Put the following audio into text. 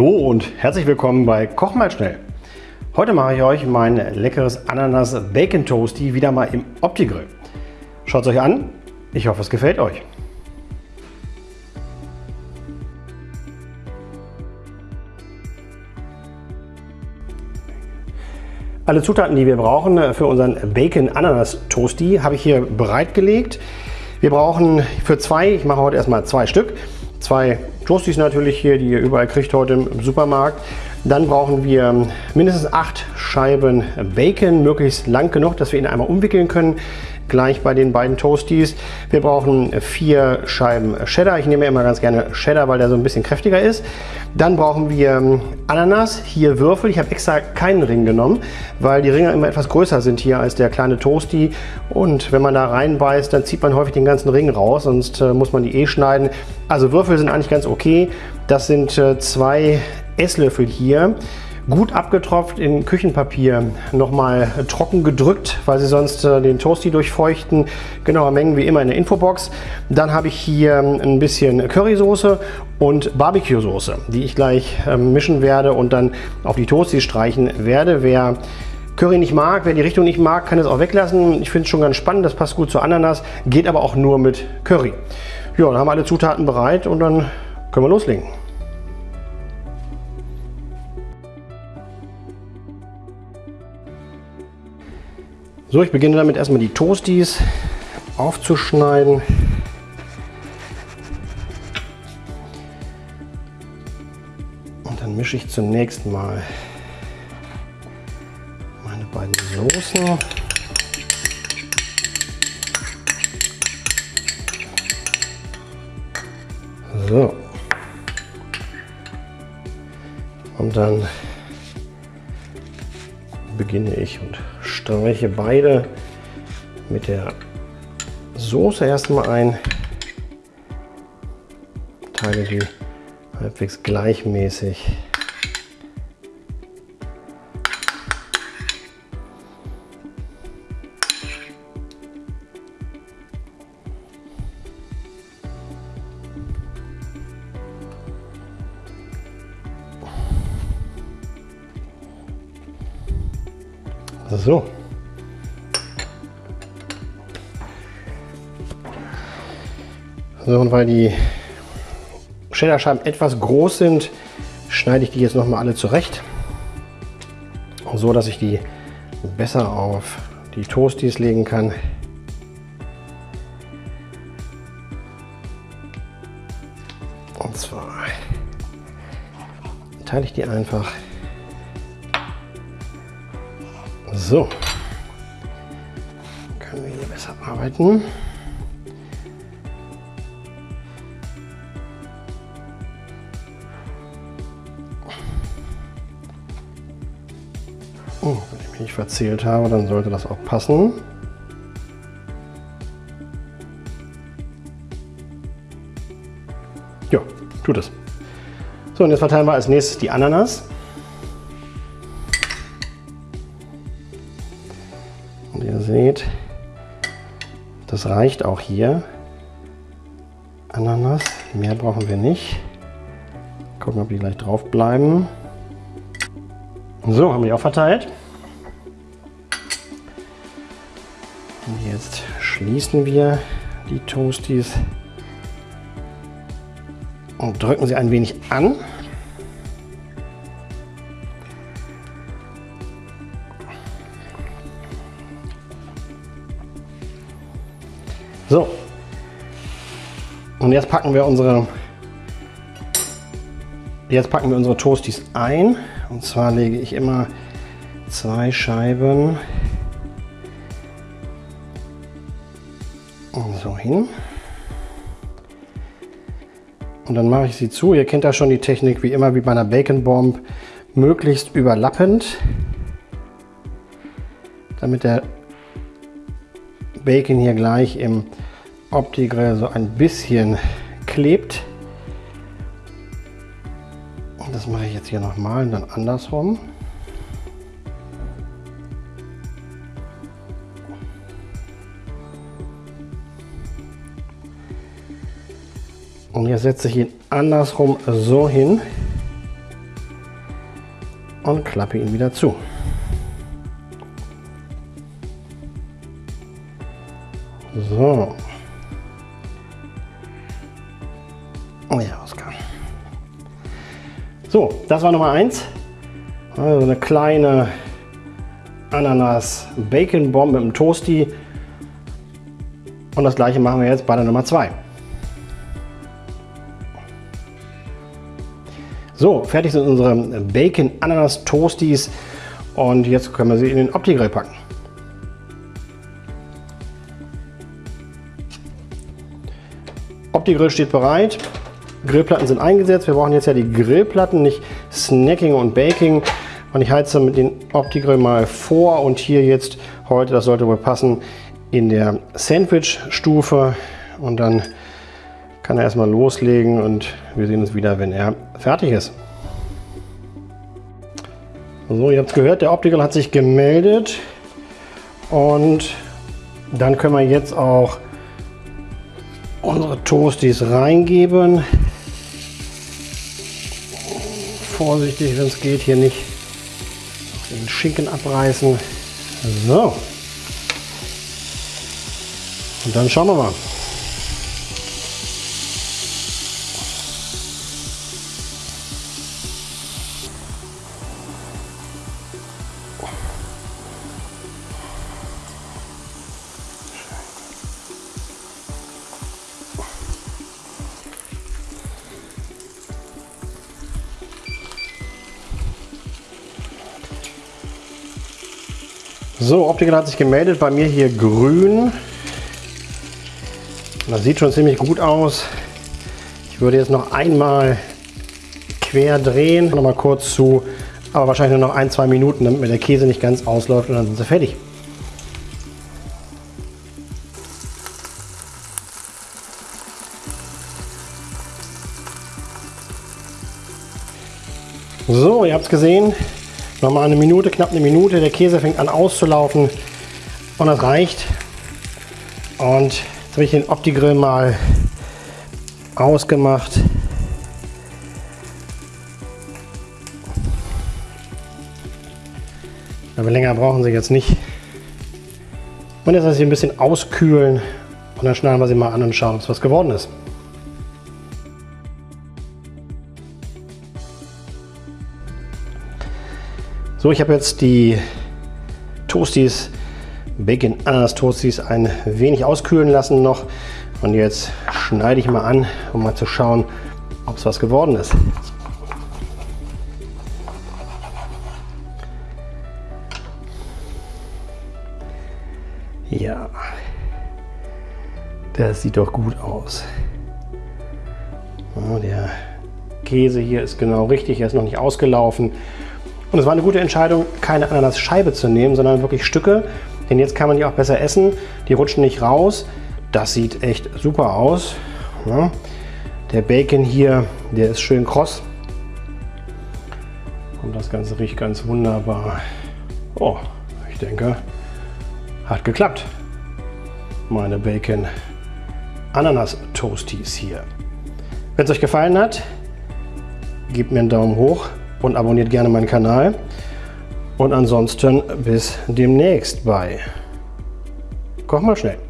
Hallo und herzlich willkommen bei Koch mal schnell. Heute mache ich euch mein leckeres Ananas Bacon Toasty wieder mal im Opti-Grill. Schaut es euch an, ich hoffe es gefällt euch. Alle Zutaten, die wir brauchen für unseren Bacon Ananas Toasty, habe ich hier bereitgelegt. Wir brauchen für zwei, ich mache heute erstmal zwei Stück, zwei Toasties natürlich hier, die ihr überall kriegt heute im Supermarkt. Dann brauchen wir mindestens acht Scheiben Bacon, möglichst lang genug, dass wir ihn einmal umwickeln können gleich bei den beiden Toasties. Wir brauchen vier Scheiben Cheddar. Ich nehme immer ganz gerne Cheddar, weil der so ein bisschen kräftiger ist. Dann brauchen wir ähm, Ananas, hier Würfel. Ich habe extra keinen Ring genommen, weil die Ringe immer etwas größer sind hier als der kleine Toasty. Und wenn man da reinbeißt, dann zieht man häufig den ganzen Ring raus, sonst äh, muss man die eh schneiden. Also Würfel sind eigentlich ganz okay. Das sind äh, zwei Esslöffel hier gut abgetropft in Küchenpapier nochmal trocken gedrückt, weil sie sonst äh, den Toasty durchfeuchten. Genaue Mengen wie immer in der Infobox. Dann habe ich hier ein bisschen Currysoße und Barbecue-Soße, die ich gleich äh, mischen werde und dann auf die Toasty streichen werde. Wer Curry nicht mag, wer die Richtung nicht mag, kann es auch weglassen. Ich finde es schon ganz spannend, das passt gut zu Ananas, geht aber auch nur mit Curry. Ja, dann haben wir alle Zutaten bereit und dann können wir loslegen. So, ich beginne damit erstmal die Toasties aufzuschneiden. Und dann mische ich zunächst mal meine beiden Soßen. So. Und dann beginne ich und streiche beide mit der Soße erstmal ein. Teile die halbwegs gleichmäßig. So. So, und weil die Cheddar-Scheiben etwas groß sind, schneide ich die jetzt nochmal alle zurecht. So, dass ich die besser auf die Toasties legen kann. Und zwar teile ich die einfach So, können wir hier besser arbeiten. Oh, wenn ich mich nicht verzählt habe, dann sollte das auch passen. Ja, tut es. So, und jetzt verteilen wir als nächstes die Ananas. seht, das reicht auch hier. Ananas, mehr brauchen wir nicht. Gucken, ob die gleich drauf bleiben. So, haben wir auch verteilt. Und jetzt schließen wir die Toasties und drücken sie ein wenig an. So. Und jetzt packen wir unsere Jetzt packen wir unsere Toasties ein. Und zwar lege ich immer zwei Scheiben so hin. Und dann mache ich sie zu. Ihr kennt ja schon die Technik, wie immer wie bei einer Bacon Bomb, möglichst überlappend, damit der Bacon hier gleich im Opti-Grill so ein bisschen klebt. Das mache ich jetzt hier nochmal und dann andersrum. Und jetzt setze ich ihn andersrum so hin, und klappe ihn wieder zu. So. So, das war Nummer 1. Also eine kleine Ananas-Bacon-Bombe im Toasty. Und das gleiche machen wir jetzt bei der Nummer 2. So, fertig sind unsere Bacon-Ananas-Toasties. Und jetzt können wir sie in den Opti-Grill packen. Opti-Grill steht bereit. Grillplatten sind eingesetzt. Wir brauchen jetzt ja die Grillplatten, nicht Snacking und Baking. Und ich heize mit dem Opti-Grill mal vor und hier jetzt heute, das sollte wohl passen, in der Sandwich-Stufe. Und dann kann er erstmal loslegen und wir sehen uns wieder, wenn er fertig ist. So, ihr habt es gehört, der Opti-Grill hat sich gemeldet. Und dann können wir jetzt auch unsere Toasties reingeben. Vorsichtig, wenn es geht, hier nicht den Schinken abreißen. So. Und dann schauen wir mal. So, Optiker hat sich gemeldet, bei mir hier grün. Das sieht schon ziemlich gut aus. Ich würde jetzt noch einmal quer drehen, noch mal kurz zu, aber wahrscheinlich nur noch ein, zwei Minuten, damit mir der Käse nicht ganz ausläuft und dann sind sie fertig. So, ihr habt es gesehen, Nochmal eine Minute, knapp eine Minute. Der Käse fängt an auszulaufen und das reicht. Und jetzt habe ich den Opti-Grill mal ausgemacht. Aber länger brauchen sie jetzt nicht. Und jetzt lasse ich ein bisschen auskühlen und dann schneiden wir sie mal an und schauen, was geworden ist. So, ich habe jetzt die Toasties, Bacon Ananas Toasties ein wenig auskühlen lassen noch. Und jetzt schneide ich mal an, um mal zu schauen, ob es was geworden ist. Ja, das sieht doch gut aus. Oh, der Käse hier ist genau richtig, er ist noch nicht ausgelaufen. Und es war eine gute Entscheidung, keine Ananasscheibe zu nehmen, sondern wirklich Stücke. Denn jetzt kann man die auch besser essen. Die rutschen nicht raus. Das sieht echt super aus. Ja. Der Bacon hier, der ist schön kross. Und das Ganze riecht ganz wunderbar. Oh, ich denke, hat geklappt. Meine Bacon Ananas Toasties hier. Wenn es euch gefallen hat, gebt mir einen Daumen hoch und abonniert gerne meinen Kanal. Und ansonsten bis demnächst bei Koch mal schnell.